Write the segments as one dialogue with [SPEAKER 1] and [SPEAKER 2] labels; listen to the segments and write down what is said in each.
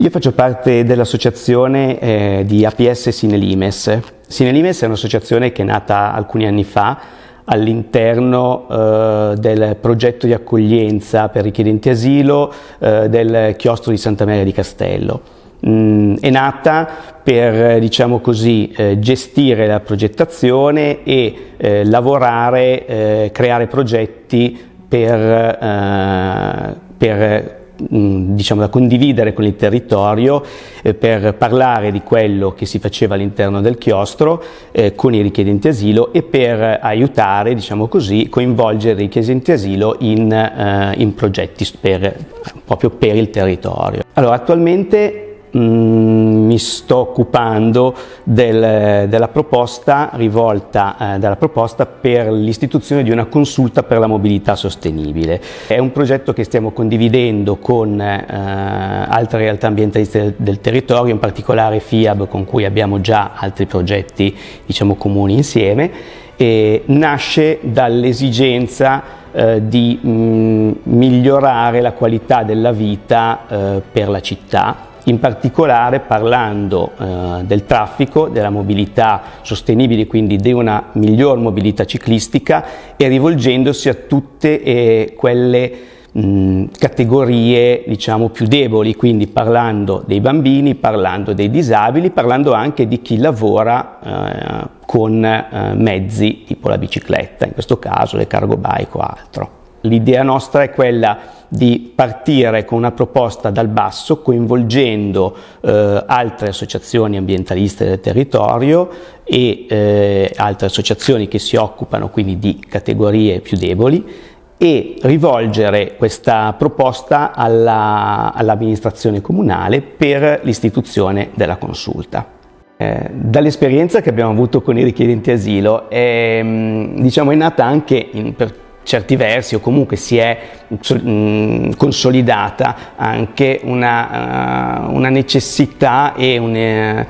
[SPEAKER 1] Io faccio parte dell'associazione eh, di APS Sinelimes. Sinelimes è un'associazione che è nata alcuni anni fa all'interno eh, del progetto di accoglienza per richiedenti asilo eh, del chiostro di Santa Maria di Castello. Mm, è nata per diciamo così, eh, gestire la progettazione e eh, lavorare, eh, creare progetti per, per diciamo, da condividere con il territorio eh, per parlare di quello che si faceva all'interno del chiostro eh, con i richiedenti asilo e per aiutare, diciamo così, coinvolgere i richiedenti asilo in, eh, in progetti per, proprio per il territorio. Allora, attualmente Mm, mi sto occupando del, della, proposta rivolta, eh, della proposta per l'istituzione di una consulta per la mobilità sostenibile. È un progetto che stiamo condividendo con eh, altre realtà ambientaliste del, del, territorio, in particolare FIAB con cui abbiamo già altri progetti diciamo, comuni insieme e nasce dall'esigenza eh, di mm, migliorare la qualità della vita eh, per la città in particolare parlando eh, del traffico, della mobilità sostenibile, quindi di una miglior mobilità ciclistica e rivolgendosi a tutte eh, quelle categorie diciamo più deboli, quindi parlando dei bambini, parlando dei disabili, parlando anche di chi lavora eh, con eh, mezzi tipo la bicicletta, in questo caso le cargo bike o altro. L'idea nostra è quella di partire con una proposta dal basso coinvolgendo eh, altre associazioni ambientaliste del territorio e eh, altre associazioni che si occupano quindi di categorie più deboli e rivolgere questa proposta all'amministrazione all comunale per l'istituzione della consulta. Eh, Dall'esperienza che abbiamo avuto con i richiedenti asilo è, diciamo, è nata anche in, per certi versi o comunque si è mh, consolidata anche una, uh, una necessità e un,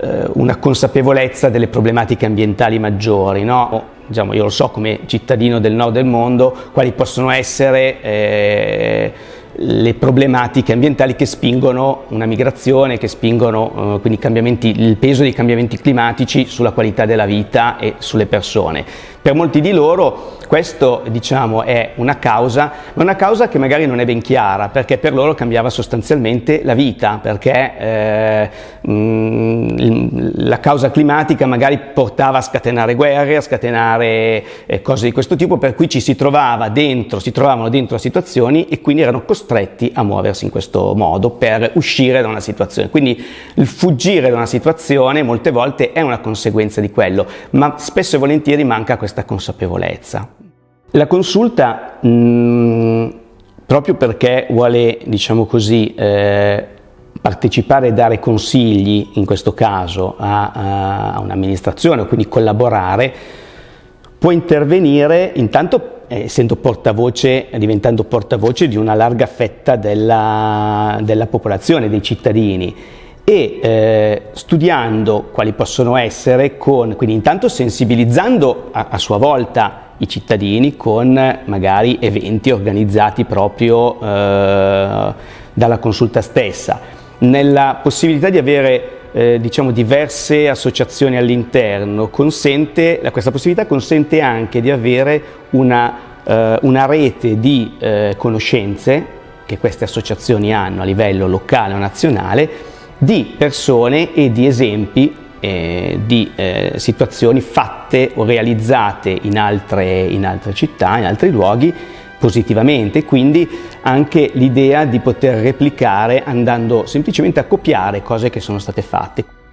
[SPEAKER 1] uh, una consapevolezza delle problematiche ambientali maggiori. No? Diciamo, io lo so come cittadino del nord del mondo quali possono essere eh, le problematiche ambientali che spingono una migrazione, che spingono eh, il peso dei cambiamenti climatici sulla qualità della vita e sulle persone. Per molti di loro questo diciamo, è una causa, ma una causa che magari non è ben chiara, perché per loro cambiava sostanzialmente la vita, perché eh, mh, la causa climatica magari portava a scatenare guerre, a scatenare eh, cose di questo tipo, per cui ci si trovava dentro, si trovavano dentro a situazioni e quindi erano costretti a muoversi in questo modo per uscire da una situazione. Quindi il fuggire da una situazione molte volte è una conseguenza di quello, ma spesso e volentieri manca questa questa consapevolezza. La consulta, mh, mm, proprio perché vuole, diciamo così, eh, partecipare e dare consigli, in questo caso, a, a un'amministrazione, quindi collaborare, può intervenire intanto eh, essendo portavoce, diventando portavoce di una larga fetta della, della popolazione, dei cittadini e eh, studiando quali possono essere, con, quindi intanto sensibilizzando a, a, sua volta i cittadini con magari eventi organizzati proprio eh, dalla consulta stessa, nella possibilità di avere eh, diciamo diverse associazioni all'interno, questa possibilità consente anche di avere una, eh, una rete di eh, conoscenze che queste associazioni hanno a livello locale o nazionale di persone e di esempi eh, di eh, situazioni fatte o realizzate in altre, in altre città, in altri luoghi positivamente, quindi anche l'idea di poter replicare andando semplicemente a copiare cose che sono state fatte.